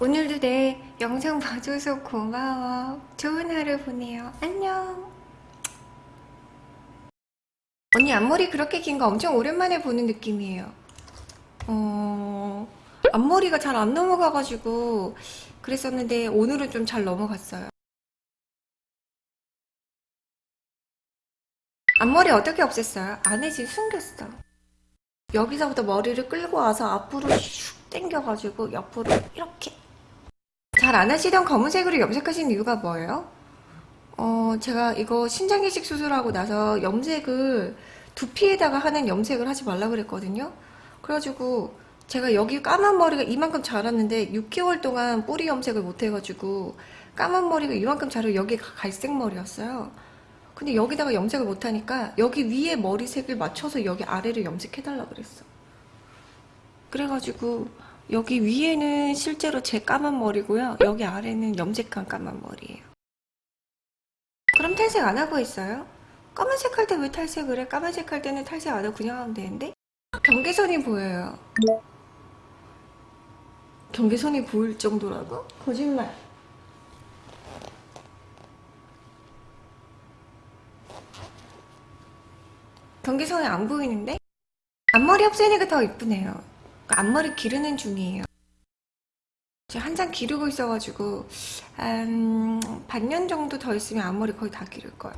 오늘도 내 영상 봐줘서 고마워. 좋은 하루 보내요. 안녕. 언니 앞머리 그렇게 긴 거 엄청 오랜만에 보는 느낌이에요. 어... 앞머리가 잘 안 넘어가가지고 그랬었는데 오늘은 좀 잘 넘어갔어요. 앞머리 어떻게 없앴어요? 안에 지금 숨겼어. 여기서부터 머리를 끌고 와서 앞으로 슉 당겨가지고 옆으로 이렇게 잘 안 하시던 검은색으로 염색하신 이유가 뭐예요? 어 제가 이거 신장이식 수술하고 나서 염색을 두피에다가 하는 염색을 하지 말라 그랬거든요. 그래가지고 제가 여기 까만 머리가 이만큼 자랐는데 6개월 동안 뿌리 염색을 못 해가지고 까만 머리가 이만큼 자라고 여기가 갈색 머리였어요. 근데 여기다가 염색을 못하니까 여기 위에 머리색을 맞춰서 여기 아래를 염색해달라 그랬어. 그래가지고 여기 위에는 실제로 제 까만 머리고요 여기 아래는 염색한 까만 머리예요 그럼 탈색 안 하고 있어요? 까만색 할 때 왜 탈색을 해? 까만색 할 때는 탈색 안 하고 그냥 하면 되는데? 경계선이 보여요 경계선이 보일 정도라고? 거짓말 경계선이 안 보이는데? 앞머리 없애니까 더 이쁘네요 그러니까 앞머리 기르는 중이에요. 한참 기르고 있어가지고 한 반년 정도 더 있으면 앞머리 거의 다 기를 거예요.